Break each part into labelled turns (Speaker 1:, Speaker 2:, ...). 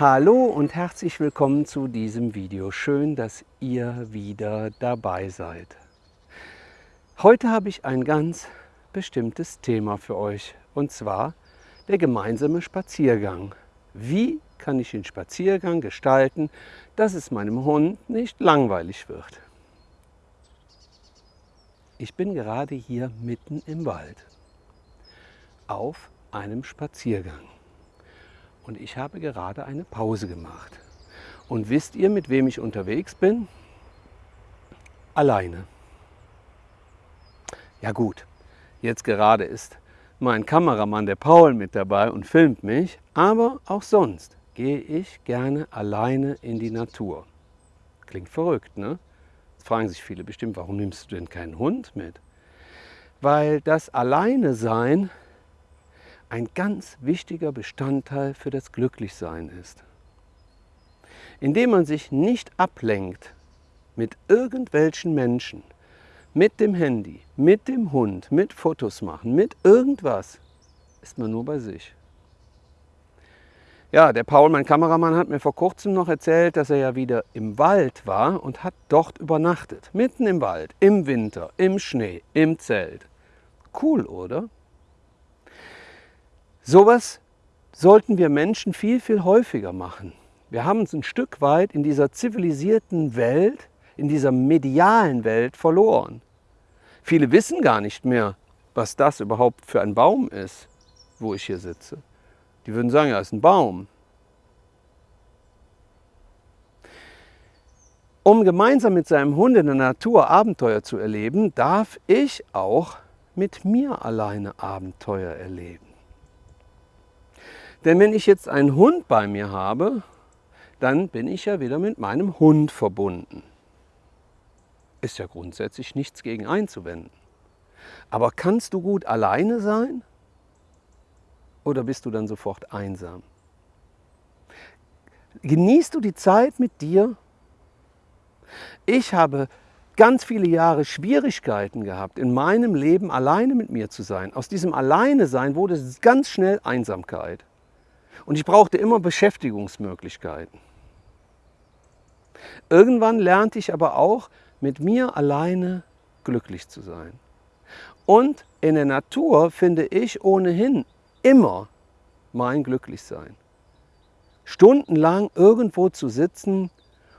Speaker 1: Hallo und herzlich willkommen zu diesem Video. Schön, dass ihr wieder dabei seid. Heute habe ich ein ganz bestimmtes Thema für euch und zwar der gemeinsame Spaziergang. Wie kann ich den Spaziergang gestalten, dass es meinem Hund nicht langweilig wird? Ich bin gerade hier mitten im Wald auf einem Spaziergang und ich habe gerade eine Pause gemacht. Und wisst ihr, mit wem ich unterwegs bin? Alleine. Ja gut, jetzt gerade ist mein Kameramann, der Paul, mit dabei und filmt mich, aber auch sonst gehe ich gerne alleine in die Natur. Klingt verrückt, ne? Jetzt fragen sich viele bestimmt, warum nimmst du denn keinen Hund mit? Weil das Alleine sein ein ganz wichtiger Bestandteil für das Glücklichsein ist. Indem man sich nicht ablenkt mit irgendwelchen Menschen, mit dem Handy, mit dem Hund, mit Fotos machen, mit irgendwas, ist man nur bei sich. Ja, der Paul, mein Kameramann, hat mir vor kurzem noch erzählt, dass er ja wieder im Wald war und hat dort übernachtet. Mitten im Wald, im Winter, im Schnee, im Zelt. Cool, oder? Sowas sollten wir Menschen viel, viel häufiger machen. Wir haben uns ein Stück weit in dieser zivilisierten Welt, in dieser medialen Welt verloren. Viele wissen gar nicht mehr, was das überhaupt für ein Baum ist, wo ich hier sitze. Die würden sagen, ja, ist ein Baum. Um gemeinsam mit seinem Hund in der Natur Abenteuer zu erleben, darf ich auch mit mir alleine Abenteuer erleben. Denn wenn ich jetzt einen Hund bei mir habe, dann bin ich ja wieder mit meinem Hund verbunden. Ist ja grundsätzlich nichts gegen einzuwenden. Aber kannst du gut alleine sein? Oder bist du dann sofort einsam? Genießt du die Zeit mit dir? Ich habe ganz viele Jahre Schwierigkeiten gehabt, in meinem Leben alleine mit mir zu sein. Aus diesem Alleine sein wurde ganz schnell Einsamkeit. Und ich brauchte immer Beschäftigungsmöglichkeiten. Irgendwann lernte ich aber auch, mit mir alleine glücklich zu sein. Und in der Natur finde ich ohnehin immer mein Glücklichsein. Stundenlang irgendwo zu sitzen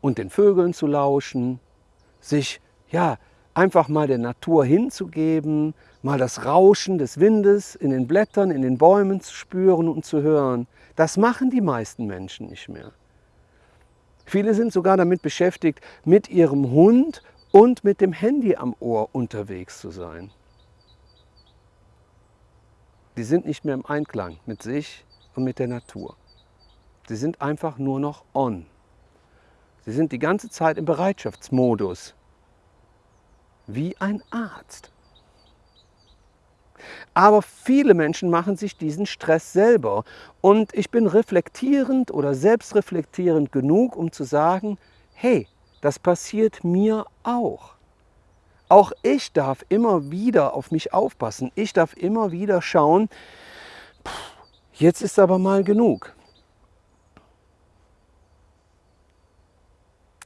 Speaker 1: und den Vögeln zu lauschen, sich ja, einfach mal der Natur hinzugeben, mal das Rauschen des Windes in den Blättern, in den Bäumen zu spüren und zu hören. Das machen die meisten Menschen nicht mehr. Viele sind sogar damit beschäftigt, mit ihrem Hund und mit dem Handy am Ohr unterwegs zu sein. Die sind nicht mehr im Einklang mit sich und mit der Natur. Sie sind einfach nur noch on. Sie sind die ganze Zeit im Bereitschaftsmodus, wie ein Arzt. Aber viele Menschen machen sich diesen Stress selber. Und ich bin reflektierend oder selbstreflektierend genug, um zu sagen, hey, das passiert mir auch. Auch ich darf immer wieder auf mich aufpassen. Ich darf immer wieder schauen, jetzt ist aber mal genug.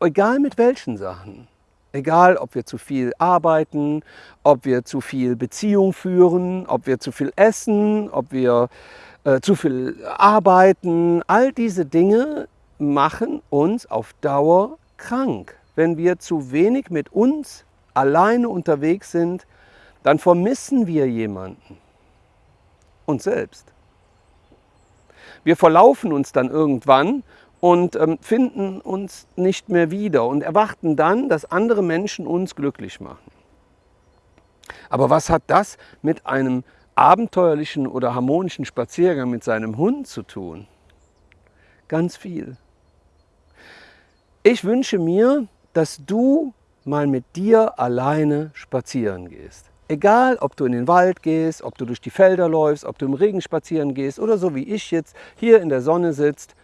Speaker 1: Egal mit welchen Sachen. Egal, ob wir zu viel arbeiten, ob wir zu viel Beziehung führen, ob wir zu viel essen, ob wir äh, zu viel arbeiten. All diese Dinge machen uns auf Dauer krank. Wenn wir zu wenig mit uns alleine unterwegs sind, dann vermissen wir jemanden. Uns selbst. Wir verlaufen uns dann irgendwann und ähm, finden uns nicht mehr wieder und erwarten dann, dass andere Menschen uns glücklich machen. Aber was hat das mit einem abenteuerlichen oder harmonischen Spaziergang mit seinem Hund zu tun? Ganz viel. Ich wünsche mir, dass du mal mit dir alleine spazieren gehst. Egal, ob du in den Wald gehst, ob du durch die Felder läufst, ob du im Regen spazieren gehst oder so wie ich jetzt hier in der Sonne sitzt,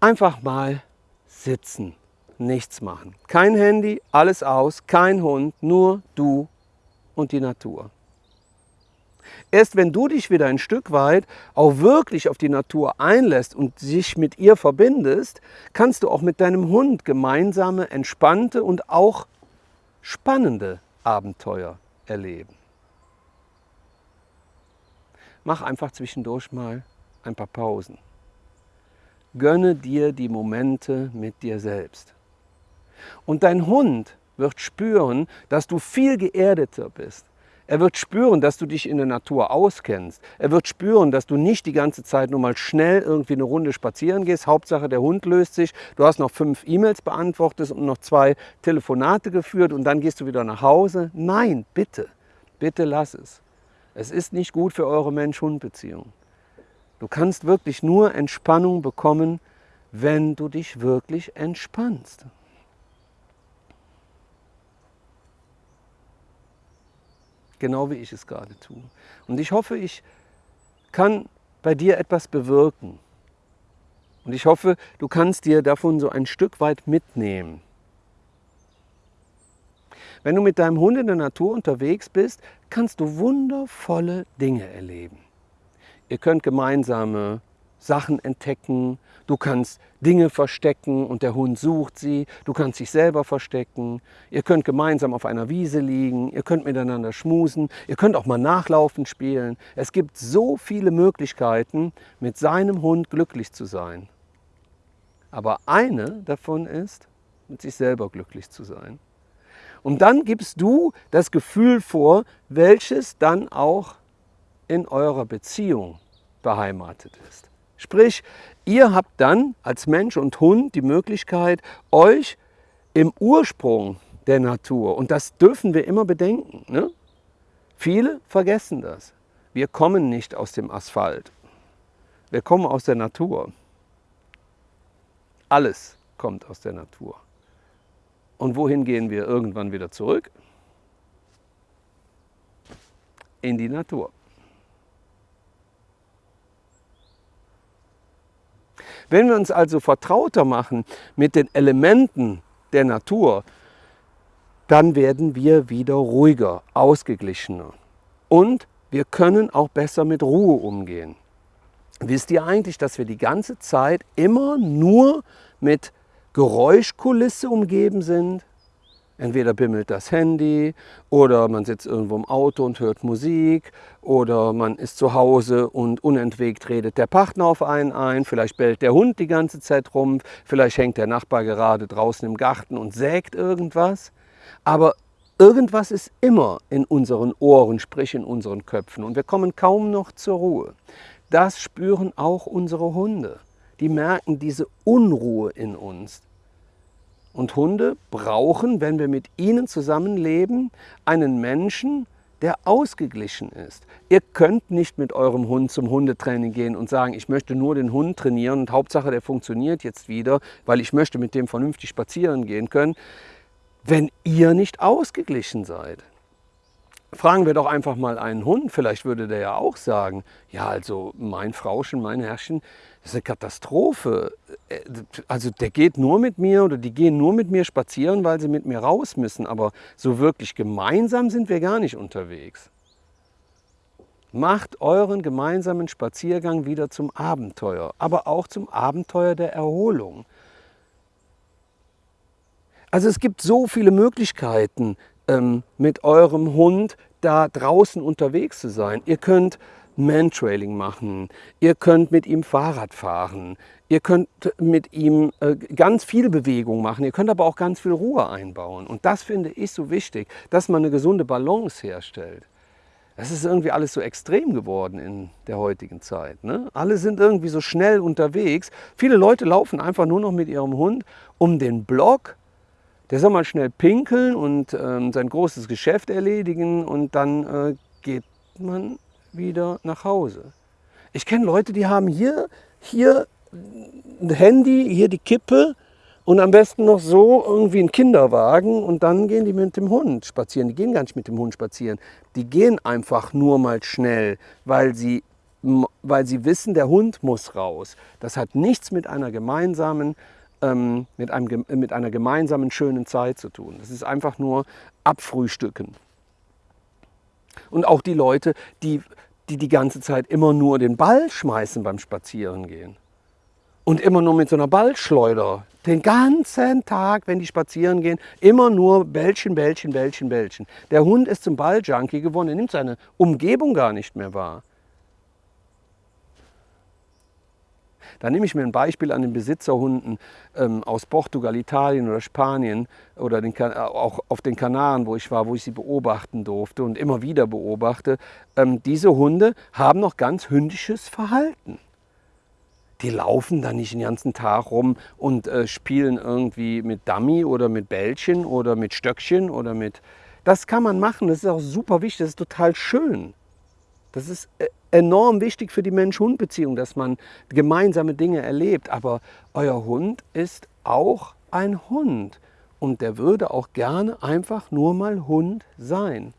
Speaker 1: Einfach mal sitzen, nichts machen. Kein Handy, alles aus, kein Hund, nur du und die Natur. Erst wenn du dich wieder ein Stück weit auch wirklich auf die Natur einlässt und sich mit ihr verbindest, kannst du auch mit deinem Hund gemeinsame, entspannte und auch spannende Abenteuer erleben. Mach einfach zwischendurch mal ein paar Pausen. Gönne dir die Momente mit dir selbst. Und dein Hund wird spüren, dass du viel geerdeter bist. Er wird spüren, dass du dich in der Natur auskennst. Er wird spüren, dass du nicht die ganze Zeit nur mal schnell irgendwie eine Runde spazieren gehst. Hauptsache der Hund löst sich. Du hast noch fünf E-Mails beantwortet und noch zwei Telefonate geführt und dann gehst du wieder nach Hause. Nein, bitte, bitte lass es. Es ist nicht gut für eure Mensch-Hund-Beziehung. Du kannst wirklich nur Entspannung bekommen, wenn du dich wirklich entspannst. Genau wie ich es gerade tue. Und ich hoffe, ich kann bei dir etwas bewirken. Und ich hoffe, du kannst dir davon so ein Stück weit mitnehmen. Wenn du mit deinem Hund in der Natur unterwegs bist, kannst du wundervolle Dinge erleben. Ihr könnt gemeinsame Sachen entdecken, du kannst Dinge verstecken und der Hund sucht sie, du kannst dich selber verstecken, ihr könnt gemeinsam auf einer Wiese liegen, ihr könnt miteinander schmusen, ihr könnt auch mal nachlaufen spielen. Es gibt so viele Möglichkeiten, mit seinem Hund glücklich zu sein. Aber eine davon ist, mit sich selber glücklich zu sein. Und dann gibst du das Gefühl vor, welches dann auch in eurer Beziehung beheimatet ist. Sprich, ihr habt dann als Mensch und Hund die Möglichkeit, euch im Ursprung der Natur, und das dürfen wir immer bedenken, ne? viele vergessen das. Wir kommen nicht aus dem Asphalt, wir kommen aus der Natur. Alles kommt aus der Natur. Und wohin gehen wir irgendwann wieder zurück? In die Natur. Wenn wir uns also vertrauter machen mit den Elementen der Natur, dann werden wir wieder ruhiger, ausgeglichener. Und wir können auch besser mit Ruhe umgehen. Wisst ihr eigentlich, dass wir die ganze Zeit immer nur mit Geräuschkulisse umgeben sind? Entweder bimmelt das Handy oder man sitzt irgendwo im Auto und hört Musik oder man ist zu Hause und unentwegt redet der Partner auf einen ein, vielleicht bellt der Hund die ganze Zeit rum, vielleicht hängt der Nachbar gerade draußen im Garten und sägt irgendwas. Aber irgendwas ist immer in unseren Ohren, sprich in unseren Köpfen und wir kommen kaum noch zur Ruhe. Das spüren auch unsere Hunde. Die merken diese Unruhe in uns. Und Hunde brauchen, wenn wir mit ihnen zusammenleben, einen Menschen, der ausgeglichen ist. Ihr könnt nicht mit eurem Hund zum Hundetraining gehen und sagen, ich möchte nur den Hund trainieren und Hauptsache der funktioniert jetzt wieder, weil ich möchte mit dem vernünftig spazieren gehen können, wenn ihr nicht ausgeglichen seid. Fragen wir doch einfach mal einen Hund, vielleicht würde der ja auch sagen, ja also mein Frauchen, mein Herrchen, das ist eine Katastrophe. Äh, also der geht nur mit mir oder die gehen nur mit mir spazieren, weil sie mit mir raus müssen. Aber so wirklich gemeinsam sind wir gar nicht unterwegs. Macht euren gemeinsamen Spaziergang wieder zum Abenteuer, aber auch zum Abenteuer der Erholung. Also es gibt so viele Möglichkeiten, ähm, mit eurem Hund da draußen unterwegs zu sein. Ihr könnt Mantrailing machen, ihr könnt mit ihm Fahrrad fahren, ihr könnt mit ihm äh, ganz viel Bewegung machen, ihr könnt aber auch ganz viel Ruhe einbauen. Und das finde ich so wichtig, dass man eine gesunde Balance herstellt. Das ist irgendwie alles so extrem geworden in der heutigen Zeit. Ne? Alle sind irgendwie so schnell unterwegs. Viele Leute laufen einfach nur noch mit ihrem Hund um den Block. Der soll mal schnell pinkeln und ähm, sein großes Geschäft erledigen und dann äh, geht man wieder nach Hause. Ich kenne Leute, die haben hier, hier ein Handy, hier die Kippe und am besten noch so irgendwie ein Kinderwagen und dann gehen die mit dem Hund spazieren. Die gehen gar nicht mit dem Hund spazieren. Die gehen einfach nur mal schnell, weil sie, weil sie wissen, der Hund muss raus. Das hat nichts mit einer gemeinsamen ähm, mit, einem, mit einer gemeinsamen schönen Zeit zu tun. Das ist einfach nur abfrühstücken. Und auch die Leute, die die die ganze Zeit immer nur den Ball schmeißen beim Spazierengehen. Und immer nur mit so einer Ballschleuder. Den ganzen Tag, wenn die spazieren gehen, immer nur Bällchen, Bällchen, Bällchen, Bällchen. Der Hund ist zum Balljunkie geworden, er nimmt seine Umgebung gar nicht mehr wahr. Da nehme ich mir ein Beispiel an den Besitzerhunden ähm, aus Portugal, Italien oder Spanien oder den, auch auf den Kanaren, wo ich war, wo ich sie beobachten durfte und immer wieder beobachte. Ähm, diese Hunde haben noch ganz hündisches Verhalten. Die laufen da nicht den ganzen Tag rum und äh, spielen irgendwie mit Dummy oder mit Bällchen oder mit Stöckchen oder mit... Das kann man machen, das ist auch super wichtig, das ist total schön. Das ist äh, enorm wichtig für die Mensch-Hund-Beziehung, dass man gemeinsame Dinge erlebt. Aber euer Hund ist auch ein Hund und der würde auch gerne einfach nur mal Hund sein.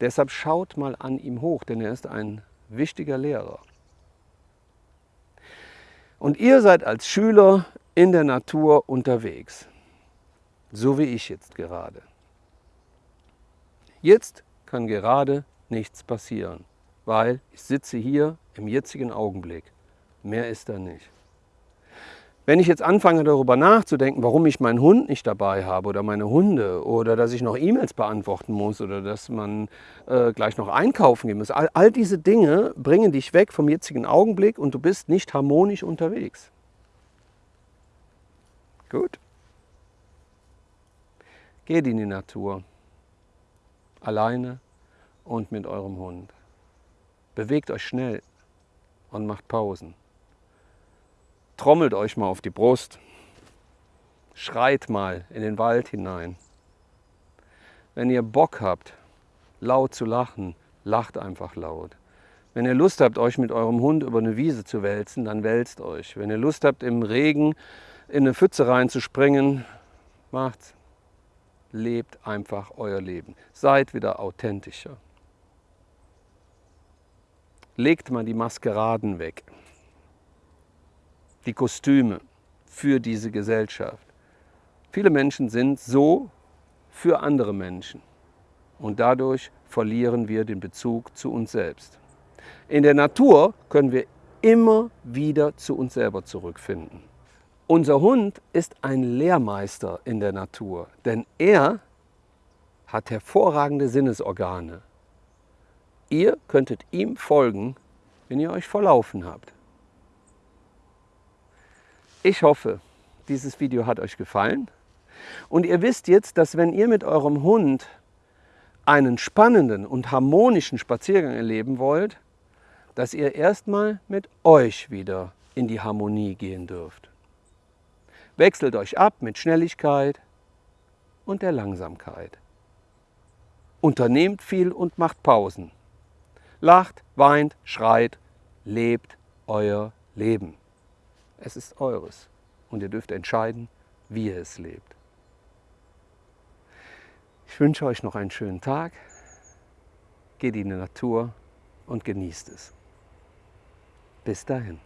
Speaker 1: Deshalb schaut mal an ihm hoch, denn er ist ein wichtiger Lehrer. Und ihr seid als Schüler in der Natur unterwegs, so wie ich jetzt gerade. Jetzt kann gerade nichts passieren weil ich sitze hier im jetzigen Augenblick. Mehr ist da nicht. Wenn ich jetzt anfange darüber nachzudenken, warum ich meinen Hund nicht dabei habe oder meine Hunde oder dass ich noch E-Mails beantworten muss oder dass man äh, gleich noch einkaufen gehen muss, all, all diese Dinge bringen dich weg vom jetzigen Augenblick und du bist nicht harmonisch unterwegs. Gut. Geht in die Natur, alleine und mit eurem Hund. Bewegt euch schnell und macht Pausen. Trommelt euch mal auf die Brust. Schreit mal in den Wald hinein. Wenn ihr Bock habt, laut zu lachen, lacht einfach laut. Wenn ihr Lust habt, euch mit eurem Hund über eine Wiese zu wälzen, dann wälzt euch. Wenn ihr Lust habt, im Regen in eine Pfütze reinzuspringen, macht's. Lebt einfach euer Leben. Seid wieder authentischer legt man die Maskeraden weg, die Kostüme für diese Gesellschaft. Viele Menschen sind so für andere Menschen und dadurch verlieren wir den Bezug zu uns selbst. In der Natur können wir immer wieder zu uns selber zurückfinden. Unser Hund ist ein Lehrmeister in der Natur, denn er hat hervorragende Sinnesorgane. Ihr könntet ihm folgen, wenn ihr euch verlaufen habt. Ich hoffe, dieses Video hat euch gefallen. Und ihr wisst jetzt, dass wenn ihr mit eurem Hund einen spannenden und harmonischen Spaziergang erleben wollt, dass ihr erstmal mit euch wieder in die Harmonie gehen dürft. Wechselt euch ab mit Schnelligkeit und der Langsamkeit. Unternehmt viel und macht Pausen lacht, weint, schreit, lebt euer Leben. Es ist eures und ihr dürft entscheiden, wie ihr es lebt. Ich wünsche euch noch einen schönen Tag. Geht in die Natur und genießt es. Bis dahin.